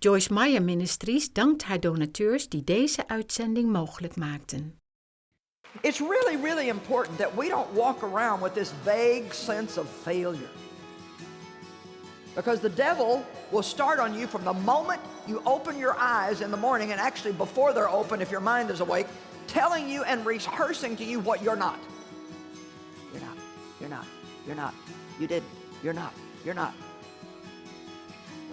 Joyce Meyer Ministries dankt haar donateurs die deze uitzending mogelijk maakten. It's really, really important that we don't walk around with this vague sense of failure. Because the devil will start on you from the moment you open your eyes in the morning, and actually before they're open, if your mind is awake, telling you and rehearsing to you what you're not. You're not, you're not, you're not, you didn't, you're not, you're not.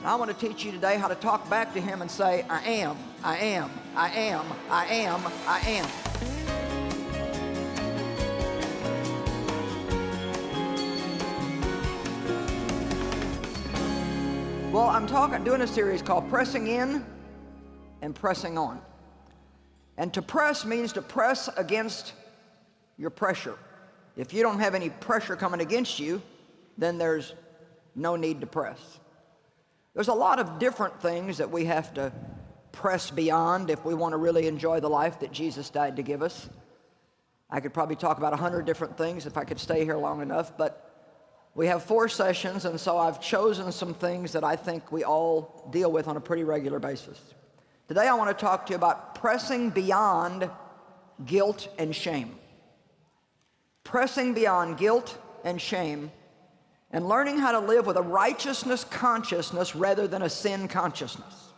I want to teach you today how to talk back to him and say, I am, I am, I am, I am, I am. Well, I'm talking, doing a series called Pressing In and Pressing On. And to press means to press against your pressure. If you don't have any pressure coming against you, then there's no need to press. There's a lot of different things that we have to press beyond if we want to really enjoy the life that Jesus died to give us. I could probably talk about a hundred different things if I could stay here long enough, but we have four sessions, and so I've chosen some things that I think we all deal with on a pretty regular basis. Today I want to talk to you about pressing beyond guilt and shame. Pressing beyond guilt and shame and learning how to live with a righteousness consciousness rather than a sin consciousness.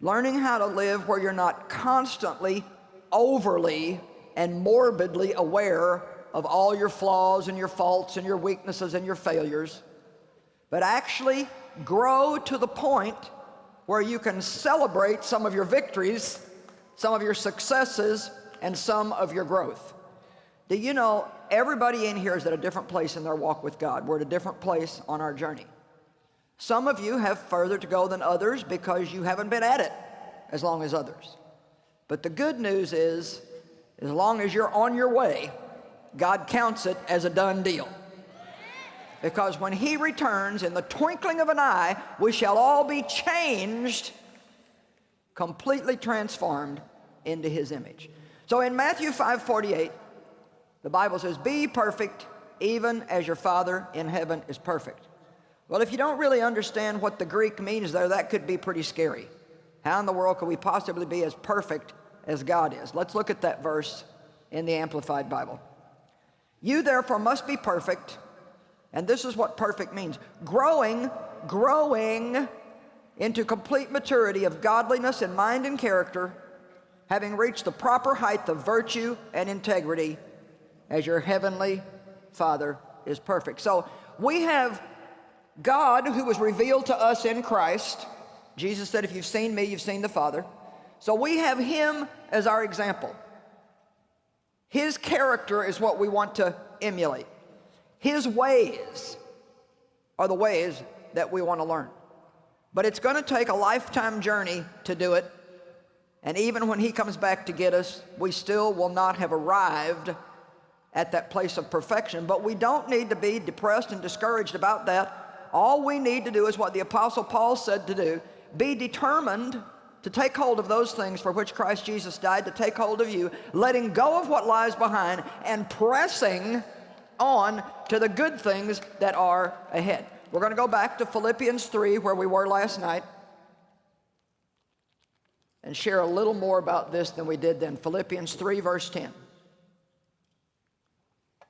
Learning how to live where you're not constantly, overly, and morbidly aware of all your flaws and your faults and your weaknesses and your failures, but actually grow to the point where you can celebrate some of your victories, some of your successes, and some of your growth. Do you know everybody in here is at a different place in their walk with God. We're at a different place on our journey. Some of you have further to go than others because you haven't been at it as long as others. But the good news is, as long as you're on your way, God counts it as a done deal. Because when he returns in the twinkling of an eye, we shall all be changed, completely transformed into his image. So in Matthew 5:48, the Bible says, be perfect even as your Father in heaven is perfect. Well, if you don't really understand what the Greek means there, that could be pretty scary. How in the world could we possibly be as perfect as God is? Let's look at that verse in the Amplified Bible. You therefore must be perfect, and this is what perfect means. Growing, growing into complete maturity of godliness in mind and character, having reached the proper height of virtue and integrity, as your heavenly Father is perfect. So we have God who was revealed to us in Christ. Jesus said, if you've seen me, you've seen the Father. So we have him as our example. His character is what we want to emulate. His ways are the ways that we want to learn. But it's going to take a lifetime journey to do it. And even when he comes back to get us, we still will not have arrived at that place of perfection. But we don't need to be depressed and discouraged about that. All we need to do is what the Apostle Paul said to do. Be determined to take hold of those things for which Christ Jesus died, to take hold of you, letting go of what lies behind and pressing on to the good things that are ahead. We're going to go back to Philippians 3 where we were last night and share a little more about this than we did then. Philippians 3 verse 10.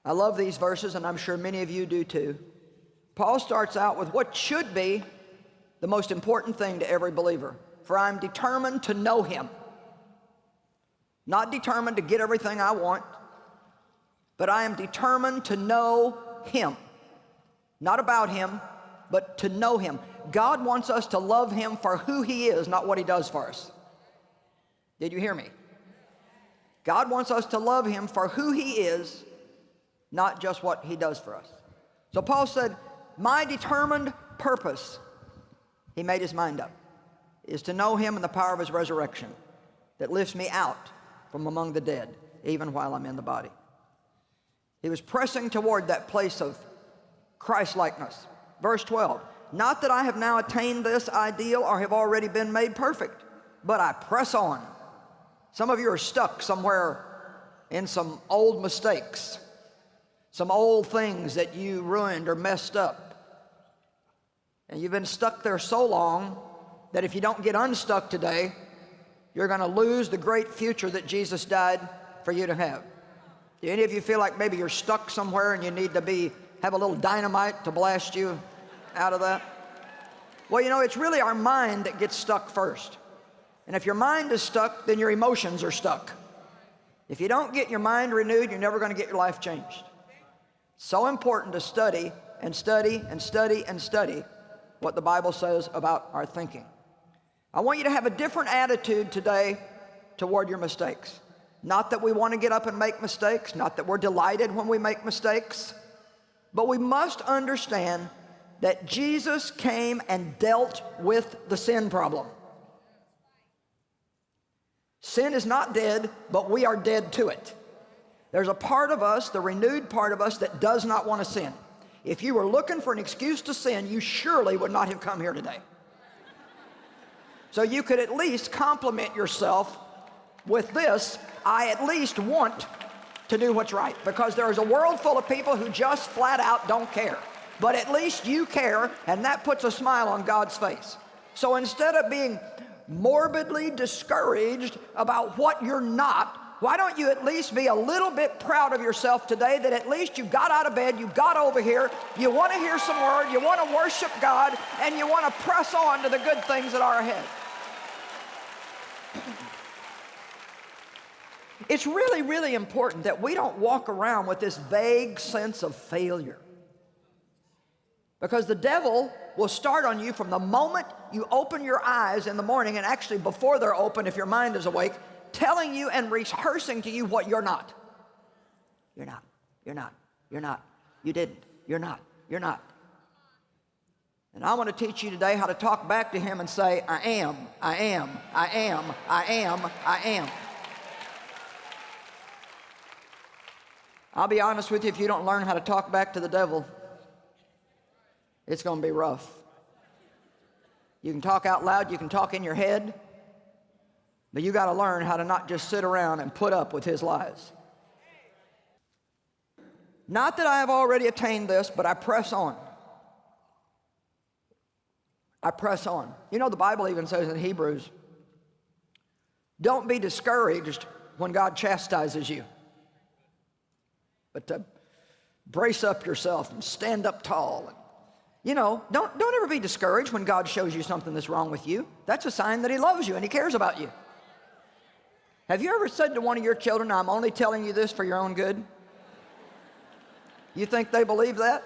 I love these verses, and I'm sure many of you do too. Paul starts out with what should be the most important thing to every believer. For I'm determined to know him. Not determined to get everything I want, but I am determined to know him. Not about him, but to know him. God wants us to love him for who he is, not what he does for us. Did you hear me? God wants us to love him for who he is, not just what he does for us. So Paul said, my determined purpose, he made his mind up, is to know him in the power of his resurrection that lifts me out from among the dead, even while I'm in the body. He was pressing toward that place of Christ-likeness. Verse 12, not that I have now attained this ideal or have already been made perfect, but I press on. Some of you are stuck somewhere in some old mistakes some old things that you ruined or messed up. And you've been stuck there so long that if you don't get unstuck today, you're going to lose the great future that Jesus died for you to have. Do any of you feel like maybe you're stuck somewhere and you need to be have a little dynamite to blast you out of that? Well, you know, it's really our mind that gets stuck first. And if your mind is stuck, then your emotions are stuck. If you don't get your mind renewed, you're never going to get your life changed. So important to study and study and study and study what the Bible says about our thinking. I want you to have a different attitude today toward your mistakes. Not that we want to get up and make mistakes, not that we're delighted when we make mistakes, but we must understand that Jesus came and dealt with the sin problem. Sin is not dead, but we are dead to it. There's a part of us, the renewed part of us, that does not want to sin. If you were looking for an excuse to sin, you surely would not have come here today. So you could at least compliment yourself with this, I at least want to do what's right. Because there is a world full of people who just flat out don't care. But at least you care, and that puts a smile on God's face. So instead of being morbidly discouraged about what you're not, why don't you at least be a little bit proud of yourself today that at least you got out of bed, you got over here, you want to hear some word, you want to worship God, and you want to press on to the good things that are ahead. It's really, really important that we don't walk around with this vague sense of failure. Because the devil will start on you from the moment you open your eyes in the morning, and actually before they're open, if your mind is awake, telling you and rehearsing to you what you're not. You're not, you're not, you're not, you didn't, you're not, you're not. And I want to teach you today how to talk back to him and say, I am, I am, I am, I am, I am. I'll be honest with you, if you don't learn how to talk back to the devil, it's going to be rough. You can talk out loud, you can talk in your head, but you got to learn how to not just sit around and put up with his lies. Not that I have already attained this, but I press on. I press on. You know, the Bible even says in Hebrews, don't be discouraged when God chastises you, but to brace up yourself and stand up tall. You know, don't, don't ever be discouraged when God shows you something that's wrong with you. That's a sign that he loves you and he cares about you. Have you ever said to one of your children, I'm only telling you this for your own good? You think they believe that?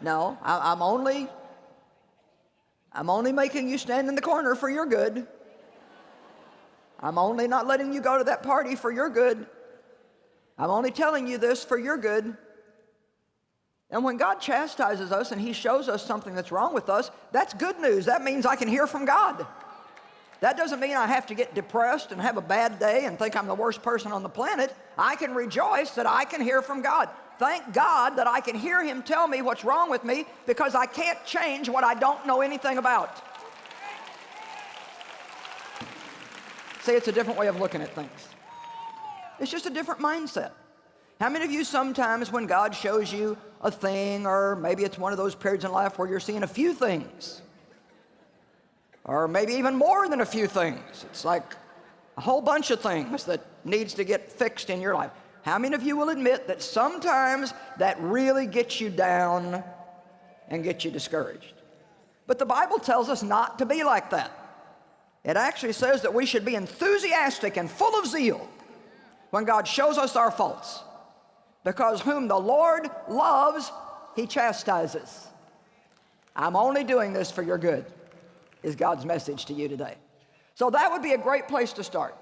No, I, am only, I'm only making you stand in the corner for your good. I'm only not letting you go to that party for your good. I'm only telling you this for your good. And when God chastises us and he shows us something that's wrong with us, that's good news. That means I can hear from God. That doesn't mean I have to get depressed and have a bad day and think I'm the worst person on the planet. I can rejoice that I can hear from God. Thank God that I can hear him tell me what's wrong with me because I can't change what I don't know anything about. See, it's a different way of looking at things. It's just a different mindset. How many of you sometimes when God shows you a thing or maybe it's one of those periods in life where you're seeing a few things or maybe even more than a few things. It's like a whole bunch of things that needs to get fixed in your life. How many of you will admit that sometimes that really gets you down and gets you discouraged? But the Bible tells us not to be like that. It actually says that we should be enthusiastic and full of zeal when God shows us our faults. Because whom the Lord loves, he chastises. I'm only doing this for your good is God's message to you today. So that would be a great place to start.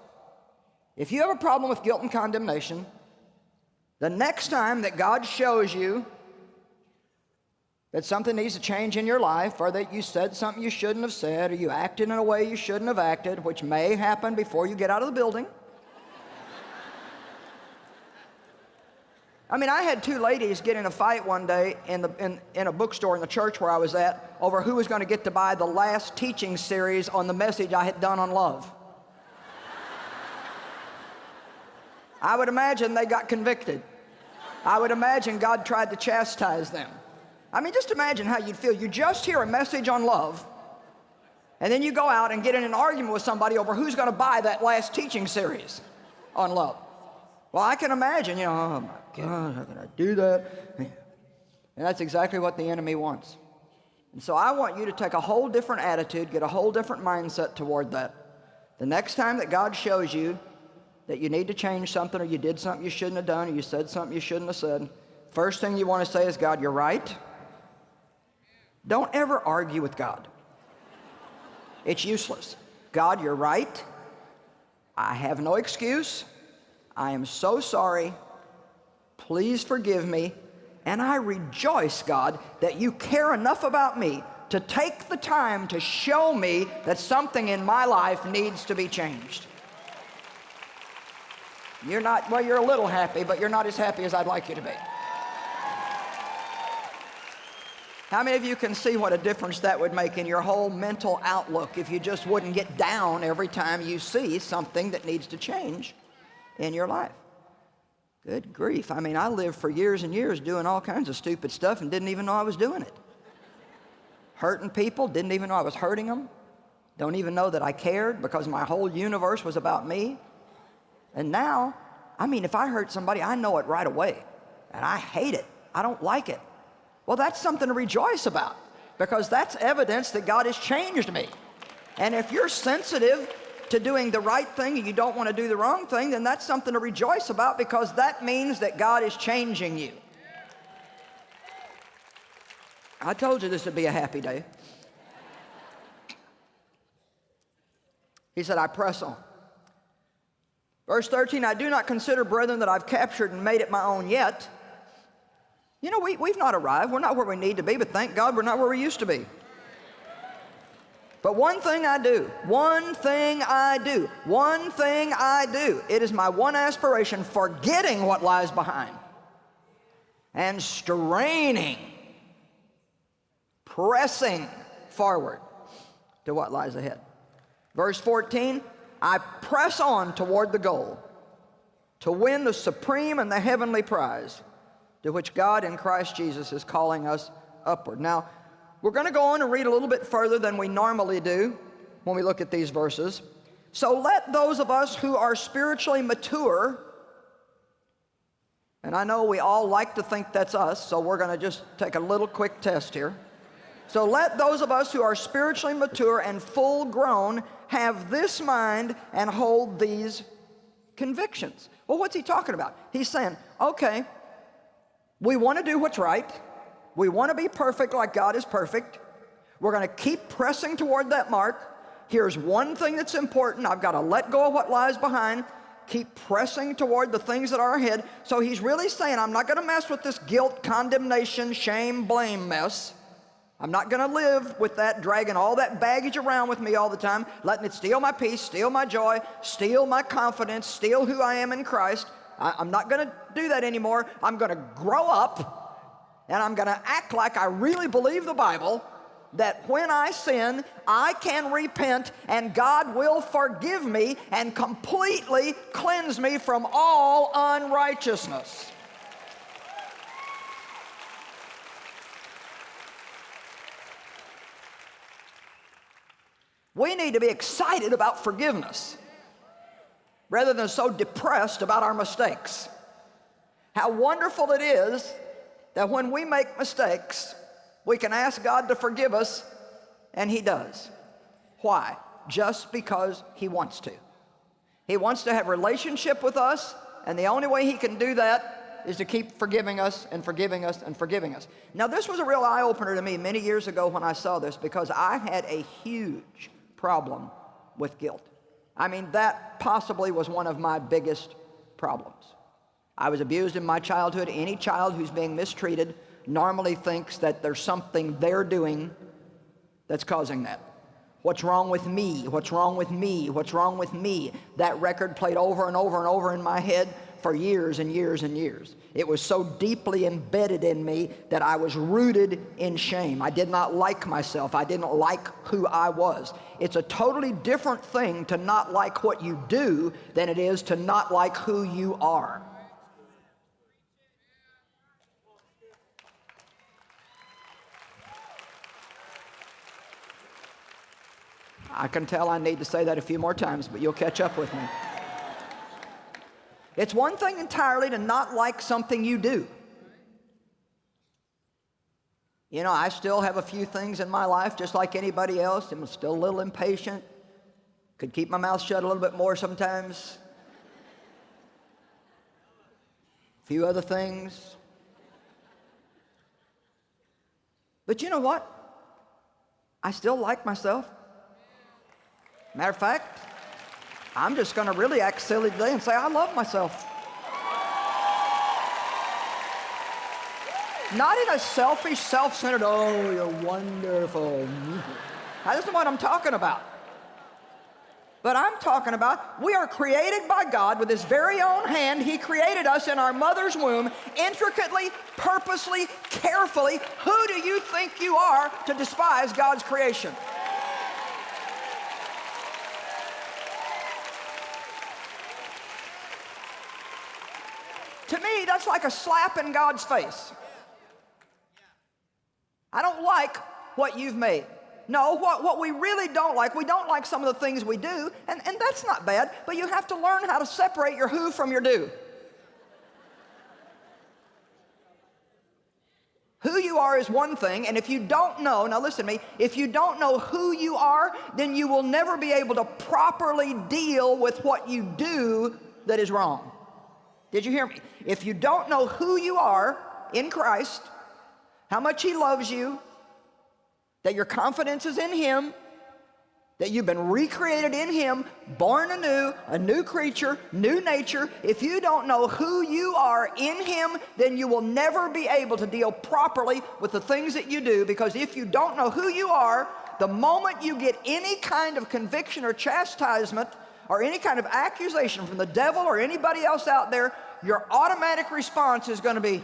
If you have a problem with guilt and condemnation, the next time that God shows you that something needs to change in your life or that you said something you shouldn't have said or you acted in a way you shouldn't have acted, which may happen before you get out of the building, I mean, I had two ladies get in a fight one day in, the, in, in a bookstore in the church where I was at over who was going to get to buy the last teaching series on the message I had done on love. I would imagine they got convicted. I would imagine God tried to chastise them. I mean, just imagine how you'd feel. You just hear a message on love, And then you go out and get in an argument with somebody over who's going to buy that last teaching series on love. Well, I can imagine, you know, oh my God, how can I do that? And that's exactly what the enemy wants. And so I want you to take a whole different attitude, get a whole different mindset toward that. The next time that God shows you that you need to change something or you did something you shouldn't have done or you said something you shouldn't have said, first thing you want to say is, God, you're right. Don't ever argue with God. It's useless. God, you're right. I have no excuse. I am so sorry. Please forgive me. And I rejoice, God, that you care enough about me to take the time to show me that something in my life needs to be changed. You're not, well, you're a little happy, but you're not as happy as I'd like you to be. How many of you can see what a difference that would make in your whole mental outlook if you just wouldn't get down every time you see something that needs to change in your life? Good grief. I mean, I lived for years and years doing all kinds of stupid stuff and didn't even know I was doing it. Hurting people, didn't even know I was hurting them. Don't even know that I cared because my whole universe was about me. And now, I mean, if I hurt somebody, I know it right away. And I hate it. I don't like it. Well, that's something to rejoice about because that's evidence that God has changed me. And if you're sensitive to doing the right thing and you don't want to do the wrong thing, then that's something to rejoice about because that means that God is changing you. I told you this would be a happy day. He said, I press on. Verse 13, I do not consider, brethren, that I've captured and made it my own yet. You know, we, we've not arrived. We're not where we need to be, but thank God we're not where we used to be. But one thing I do, one thing I do, one thing I do, it is my one aspiration, forgetting what lies behind and straining, pressing forward to what lies ahead. Verse 14, I press on toward the goal to win the supreme and the heavenly prize to which God in Christ Jesus is calling us upward. Now, we're going to go on and read a little bit further than we normally do when we look at these verses. So let those of us who are spiritually mature, and I know we all like to think that's us, so we're going to just take a little quick test here. So let those of us who are spiritually mature and full grown have this mind and hold these convictions. Well, what's he talking about? He's saying, okay, we want to do what's right. We want to be perfect like God is perfect. We're going to keep pressing toward that mark. Here's one thing that's important. I've got to let go of what lies behind. Keep pressing toward the things that are ahead. So he's really saying, I'm not going to mess with this guilt, condemnation, shame, blame mess. I'm not going to live with that, dragging all that baggage around with me all the time, letting it steal my peace, steal my joy, steal my confidence, steal who I am in Christ. I, am not going to do that anymore. I'm going to grow up and I'm going to act like I really believe the Bible that when I sin, I can repent and God will forgive me and completely cleanse me from all unrighteousness. We need to be excited about forgiveness rather than so depressed about our mistakes. How wonderful it is that when we make mistakes, we can ask God to forgive us, and He does. Why? Just because He wants to. He wants to have relationship with us, and the only way He can do that is to keep forgiving us and forgiving us and forgiving us. Now, this was a real eye-opener to me many years ago when I saw this because I had a huge problem with guilt. I mean, that possibly was one of my biggest problems. I was abused in my childhood. Any child who's being mistreated normally thinks that there's something they're doing that's causing that. What's wrong with me? What's wrong with me? What's wrong with me? That record played over and over and over in my head for years and years and years. It was so deeply embedded in me that I was rooted in shame. I did not like myself. I didn't like who I was. It's a totally different thing to not like what you do than it is to not like who you are. I can tell I need to say that a few more times, but you'll catch up with me. It's one thing entirely to not like something you do. You know, I still have a few things in my life just like anybody else. I'm still a little impatient. Could keep my mouth shut a little bit more sometimes. A few other things. But you know what? I still like myself. Matter of fact, I'm just going to really act silly today and say I love myself. Not in a selfish, self-centered, oh, you're wonderful. That isn't what I'm talking about. But I'm talking about we are created by God with his very own hand. He created us in our mother's womb intricately, purposely, carefully. Who do you think you are to despise God's creation? That's like a slap in God's face. I don't like what you've made. No, what, what we really don't like, we don't like some of the things we do, and, and that's not bad, but you have to learn how to separate your who from your do. Who you are is one thing, and if you don't know, now listen to me, if you don't know who you are, then you will never be able to properly deal with what you do that is wrong. Did you hear me? If you don't know who you are in Christ, how much He loves you, that your confidence is in Him, that you've been recreated in Him, born anew, a new creature, new nature. If you don't know who you are in Him, then you will never be able to deal properly with the things that you do because if you don't know who you are, the moment you get any kind of conviction or chastisement or any kind of accusation from the devil or anybody else out there, your automatic response is going to be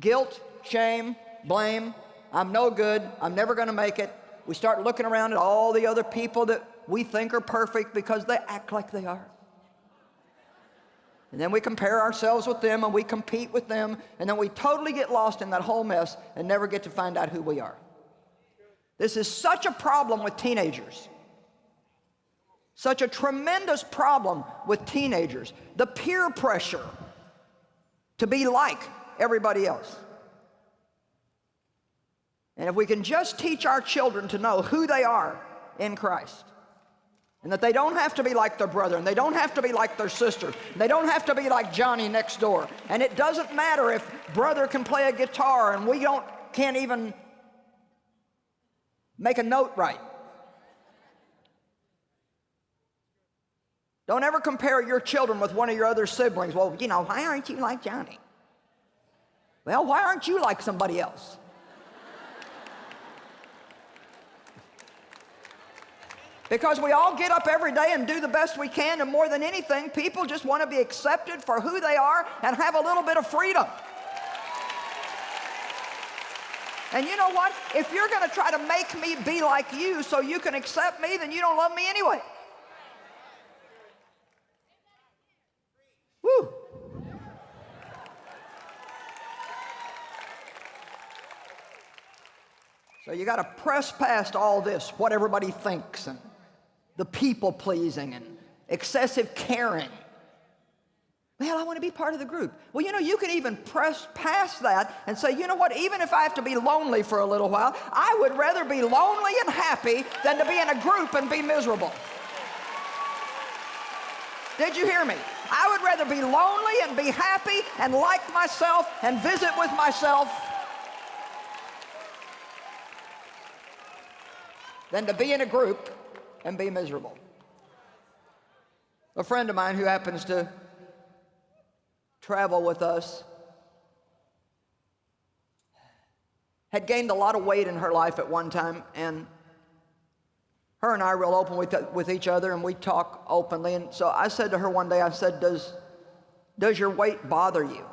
guilt, shame, blame. I'm no good. I'm never going to make it. We start looking around at all the other people that we think are perfect because they act like they are. And then we compare ourselves with them and we compete with them and then we totally get lost in that whole mess and never get to find out who we are. This is such a problem with teenagers. Such a tremendous problem with teenagers. The peer pressure to be like everybody else. And if we can just teach our children to know who they are in Christ, and that they don't have to be like their brother, and they don't have to be like their sister, they don't have to be like Johnny next door. And it doesn't matter if brother can play a guitar and we don't can't even make a note right. Don't ever compare your children with one of your other siblings. Well, you know, why aren't you like Johnny? Well, why aren't you like somebody else? Because we all get up every day and do the best we can, and more than anything, people just want to be accepted for who they are and have a little bit of freedom. And you know what? If you're going to try to make me be like you so you can accept me, then you don't love me anyway. Woo! So you got to press past all this, what everybody thinks, and the people pleasing and excessive caring. Well, I want to be part of the group. Well, you know, you can even press past that and say, you know what, even if I have to be lonely for a little while, I would rather be lonely and happy than to be in a group and be miserable. Did you hear me? I would rather be lonely and be happy and like myself and visit with myself than to be in a group and be miserable. A friend of mine who happens to travel with us had gained a lot of weight in her life at one time and her and I are real open with, with each other and we talk openly. And so I said to her one day I said does does your weight bother you?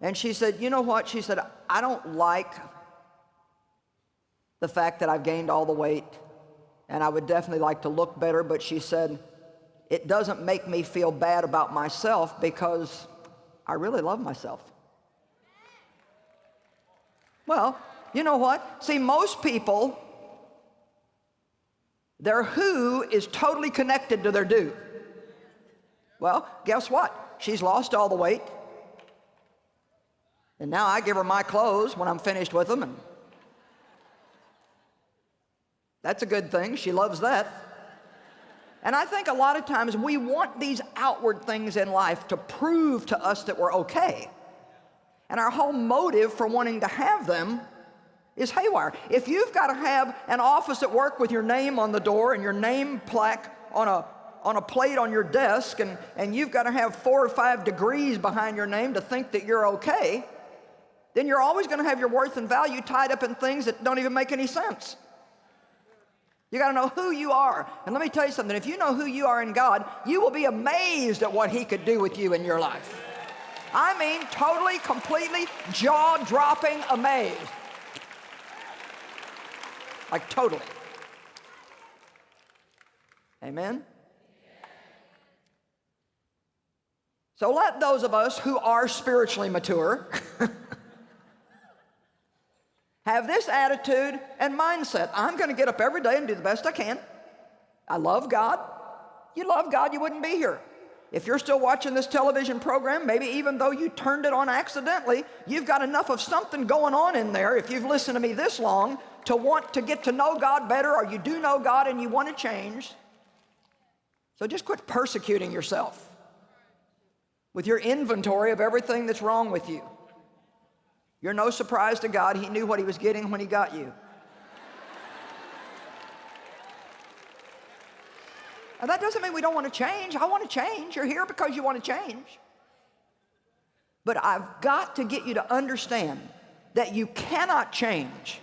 And she said you know what? She said I don't like the fact that I've gained all the weight and I would definitely like to look better, but she said, it doesn't make me feel bad about myself because I really love myself. Well, you know what? See, most people Their who is totally connected to their do. Well, guess what? She's lost all the weight. And now I give her my clothes when I'm finished with them. And that's a good thing. She loves that. And I think a lot of times we want these outward things in life to prove to us that we're okay. And our whole motive for wanting to have them is haywire. If you've got to have an office at work with your name on the door and your name plaque on a, on a plate on your desk and, and you've got to have four or five degrees behind your name to think that you're okay, then you're always going to have your worth and value tied up in things that don't even make any sense. You got to know who you are. And let me tell you something. If you know who you are in God, you will be amazed at what he could do with you in your life. I mean, totally, completely, jaw-dropping amazed. Like totally. Amen? So let those of us who are spiritually mature have this attitude and mindset. I'm going to get up every day and do the best I can. I love God. You love God, you wouldn't be here. If you're still watching this television program, maybe even though you turned it on accidentally, you've got enough of something going on in there, if you've listened to me this long, to want to get to know God better, or you do know God and you want to change. So just quit persecuting yourself with your inventory of everything that's wrong with you. You're no surprise to God. He knew what he was getting when he got you. And that doesn't mean we don't want to change. I want to change. You're here because you want to change. But I've got to get you to understand that you cannot change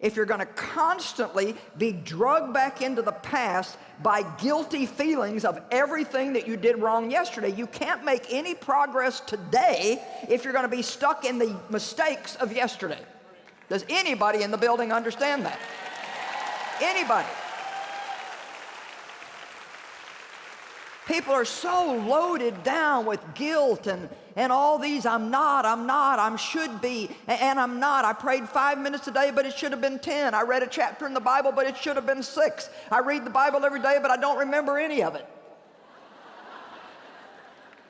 if you're going to constantly be drugged back into the past by guilty feelings of everything that you did wrong yesterday. You can't make any progress today if you're going to be stuck in the mistakes of yesterday. Does anybody in the building understand that? Anybody? People are so loaded down with guilt and, and all these, I'm not, I'm not, I'm should be, and I'm not. I prayed five minutes a day, but it should have been 10. I read a chapter in the Bible, but it should have been six. I read the Bible every day, but I don't remember any of it.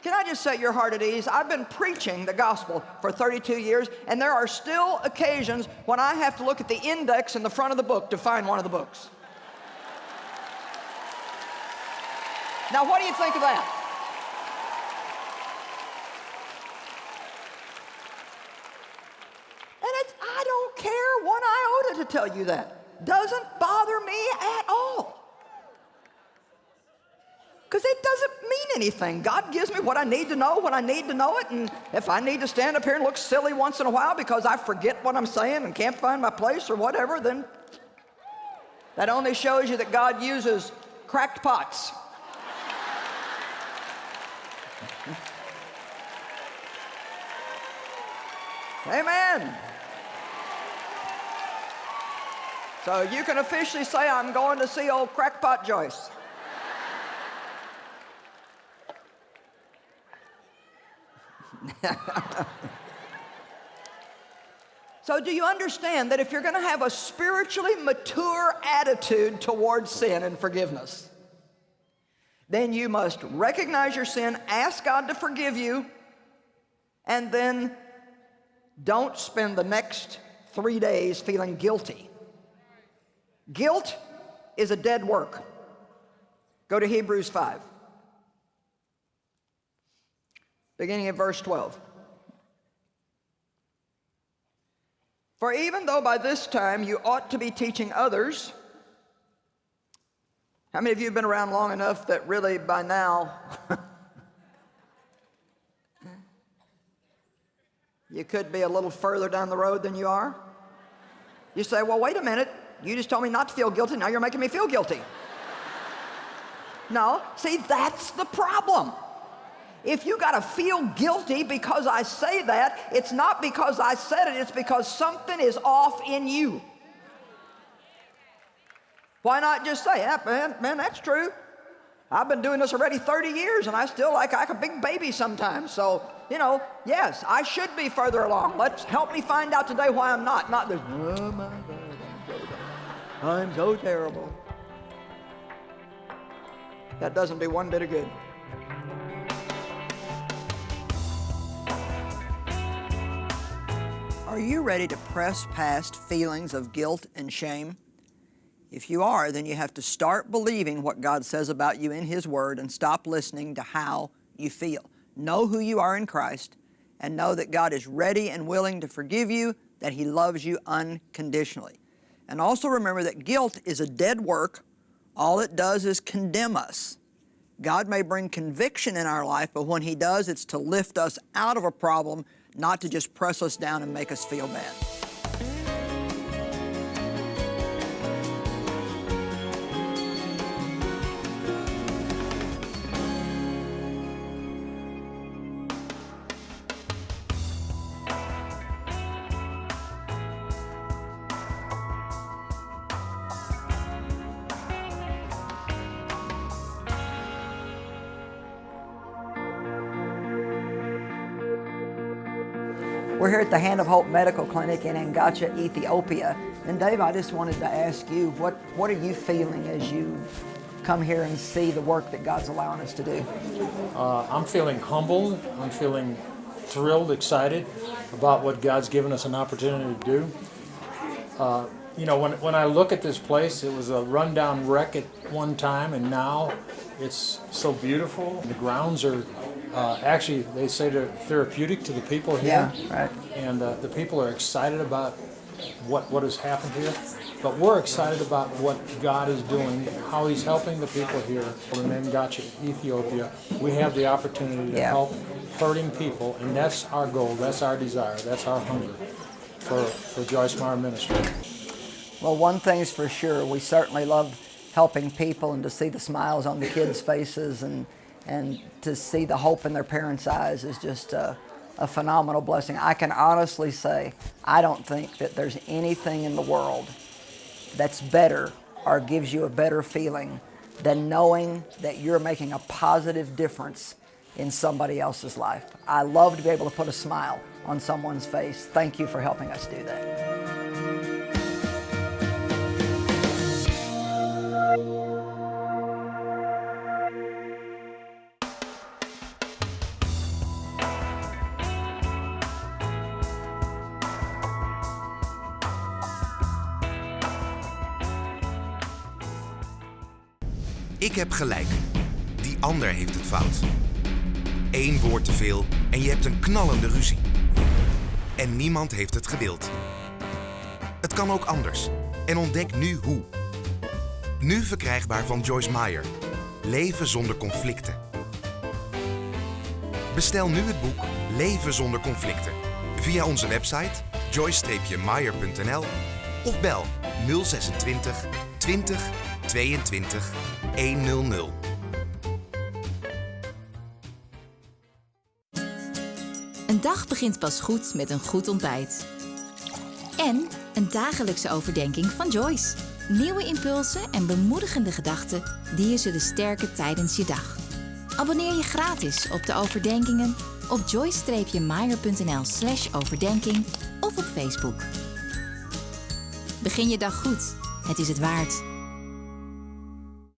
Can I just set your heart at ease? I've been preaching the gospel for 32 years, and there are still occasions when I have to look at the index in the front of the book to find one of the books. Now, what do you think of that? And it's, I don't care one iota to tell you that. Doesn't bother me at all. Because it doesn't mean anything. God gives me what I need to know when I need to know it. And if I need to stand up here and look silly once in a while because I forget what I'm saying and can't find my place or whatever, then that only shows you that God uses cracked pots. Amen. So you can officially say, I'm going to see old crackpot Joyce. so do you understand that if you're going to have a spiritually mature attitude towards sin and forgiveness, then you must recognize your sin, ask God to forgive you, and then don't spend the next three days feeling guilty. Guilt is a dead work. Go to Hebrews 5. Beginning at verse 12. For even though by this time you ought to be teaching others, how many of you have been around long enough that really by now You could be a little further down the road than you are. You say, well, wait a minute. You just told me not to feel guilty. Now you're making me feel guilty. no, see, that's the problem. If you got to feel guilty because I say that, it's not because I said it, it's because something is off in you. Why not just say, yeah, man, man, that's true. I've been doing this already 30 years and I still like, like a big baby sometimes. So, you know, yes, I should be further along. Let's help me find out today why I'm not. Not this, oh my God, I'm so, I'm so terrible. that doesn't do one bit of good. Are you ready to press past feelings of guilt and shame? If you are, then you have to start believing what God says about you in His Word and stop listening to how you feel. Know who you are in Christ and know that God is ready and willing to forgive you, that He loves you unconditionally. And also remember that guilt is a dead work. All it does is condemn us. God may bring conviction in our life, but when He does, it's to lift us out of a problem, not to just press us down and make us feel bad. We're here at the Hand of Hope Medical Clinic in Angacha, Ethiopia. And Dave, I just wanted to ask you, what, what are you feeling as you come here and see the work that God's allowing us to do? Uh, I'm feeling humbled. I'm feeling thrilled, excited about what God's given us an opportunity to do. Uh, you know, when, when I look at this place, it was a rundown wreck at one time, and now it's so beautiful. The grounds are uh, actually, they say they're therapeutic to the people here. Yeah, right. And uh, the people are excited about what, what has happened here. But we're excited about what God is doing, how He's helping the people here in Angacha, Ethiopia. We have the opportunity to Yeah. help hurting people, and that's our goal, that's our desire, that's our hunger for, for Joyce Meyer Ministry. Well, one thing's for sure, we certainly love helping people and to see the smiles on the kids' faces and, and to see the hope in their parents' eyes is just a, a phenomenal blessing. I can honestly say, I don't think that there's anything in the world that's better or gives you a better feeling than knowing that you're making a positive difference in somebody else's life. I love to be able to put a smile on someone's face. Thank you for helping us do that. Heb gelijk. Die ander heeft het fout. Eén woord te veel en je hebt een knallende ruzie. En niemand heeft het gedeeld. Het kan ook anders. En ontdek nu hoe. Nu verkrijgbaar van Joyce Meyer. Leven zonder conflicten. Bestel nu het boek Leven zonder conflicten via onze website joyce-meyer.nl of bel 026 20 22 100. Een dag begint pas goed met een goed ontbijt. En een dagelijkse overdenking van Joyce. Nieuwe impulsen en bemoedigende gedachten die je zullen sterken tijdens je dag. Abonneer je gratis op de overdenkingen op joyce-meyer.nl slash overdenking of op Facebook. Begin je dag goed. Het is het waard.